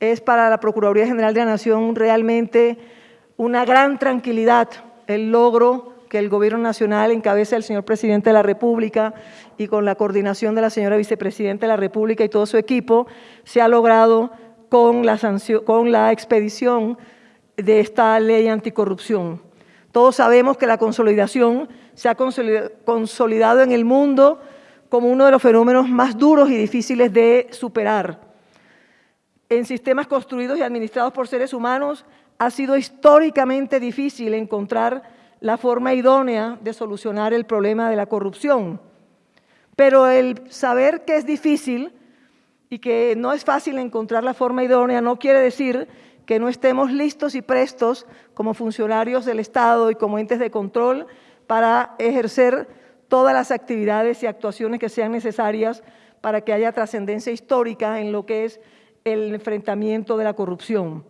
es para la Procuraduría General de la Nación realmente una gran tranquilidad el logro que el Gobierno Nacional encabeza el señor Presidente de la República y con la coordinación de la señora Vicepresidenta de la República y todo su equipo, se ha logrado con la, con la expedición de esta ley anticorrupción. Todos sabemos que la consolidación se ha consolidado en el mundo como uno de los fenómenos más duros y difíciles de superar. En sistemas construidos y administrados por seres humanos ha sido históricamente difícil encontrar la forma idónea de solucionar el problema de la corrupción. Pero el saber que es difícil y que no es fácil encontrar la forma idónea no quiere decir que no estemos listos y prestos como funcionarios del Estado y como entes de control para ejercer todas las actividades y actuaciones que sean necesarias para que haya trascendencia histórica en lo que es el enfrentamiento de la corrupción.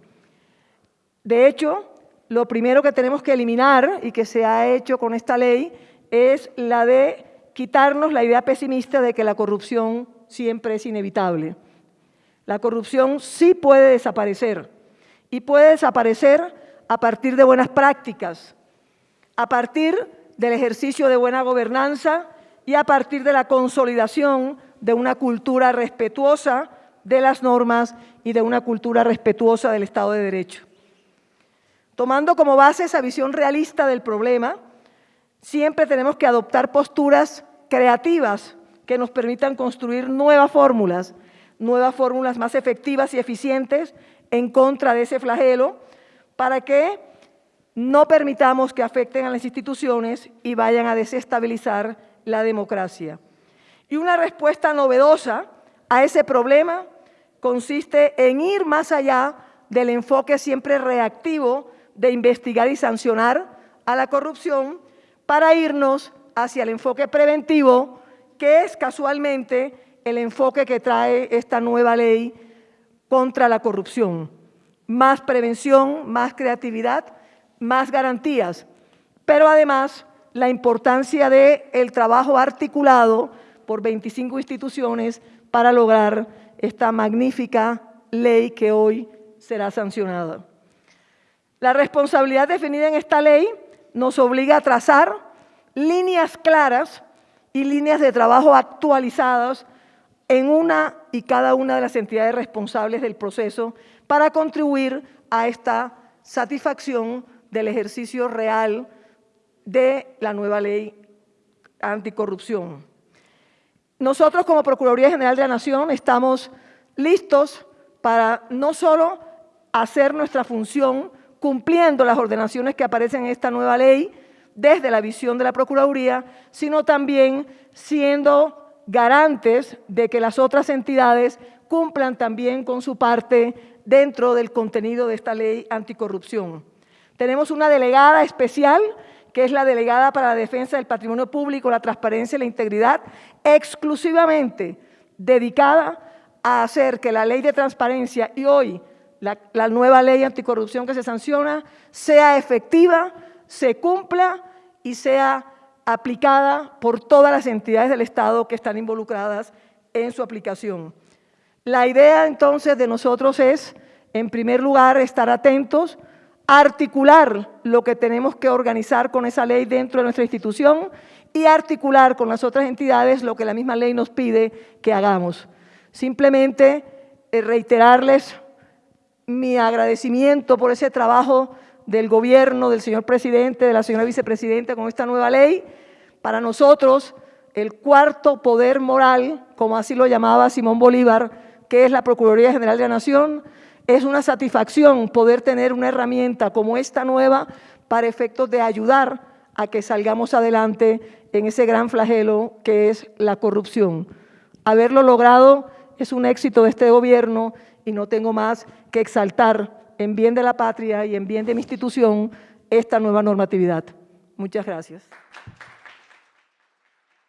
De hecho, lo primero que tenemos que eliminar y que se ha hecho con esta ley es la de quitarnos la idea pesimista de que la corrupción siempre es inevitable. La corrupción sí puede desaparecer y puede desaparecer a partir de buenas prácticas, a partir del ejercicio de buena gobernanza y a partir de la consolidación de una cultura respetuosa de las normas y de una cultura respetuosa del Estado de Derecho. Tomando como base esa visión realista del problema, siempre tenemos que adoptar posturas creativas que nos permitan construir nuevas fórmulas, nuevas fórmulas más efectivas y eficientes en contra de ese flagelo para que no permitamos que afecten a las instituciones y vayan a desestabilizar la democracia. Y una respuesta novedosa a ese problema consiste en ir más allá del enfoque siempre reactivo de investigar y sancionar a la corrupción para irnos hacia el enfoque preventivo, que es casualmente el enfoque que trae esta nueva ley contra la corrupción. Más prevención, más creatividad, más garantías, pero además la importancia del el trabajo articulado por 25 instituciones para lograr esta magnífica ley que hoy será sancionada. La responsabilidad definida en esta ley nos obliga a trazar líneas claras y líneas de trabajo actualizadas en una y cada una de las entidades responsables del proceso para contribuir a esta satisfacción del ejercicio real de la nueva ley anticorrupción. Nosotros como Procuraduría General de la Nación estamos listos para no solo hacer nuestra función cumpliendo las ordenaciones que aparecen en esta nueva ley desde la visión de la Procuraduría, sino también siendo garantes de que las otras entidades cumplan también con su parte dentro del contenido de esta ley anticorrupción. Tenemos una delegada especial, que es la delegada para la defensa del patrimonio público, la transparencia y la integridad, exclusivamente dedicada a hacer que la ley de transparencia y hoy la, nueva ley anticorrupción que se sanciona sea efectiva, se cumpla y sea aplicada por todas las entidades del Estado que están involucradas en su aplicación. La idea entonces de nosotros es, en primer lugar, estar atentos, articular lo que tenemos que organizar con esa ley dentro de nuestra institución y articular con las otras entidades lo que la misma ley nos pide que hagamos. Simplemente eh, reiterarles mi agradecimiento por ese trabajo del gobierno, del señor presidente, de la señora vicepresidenta con esta nueva ley. Para nosotros, el cuarto poder moral, como así lo llamaba Simón Bolívar, que es la Procuraduría General de la Nación, es una satisfacción poder tener una herramienta como esta nueva para efectos de ayudar a que salgamos adelante en ese gran flagelo que es la corrupción. Haberlo logrado es un éxito de este gobierno y no tengo más que exaltar en bien de la patria y en bien de mi institución esta nueva normatividad. Muchas gracias.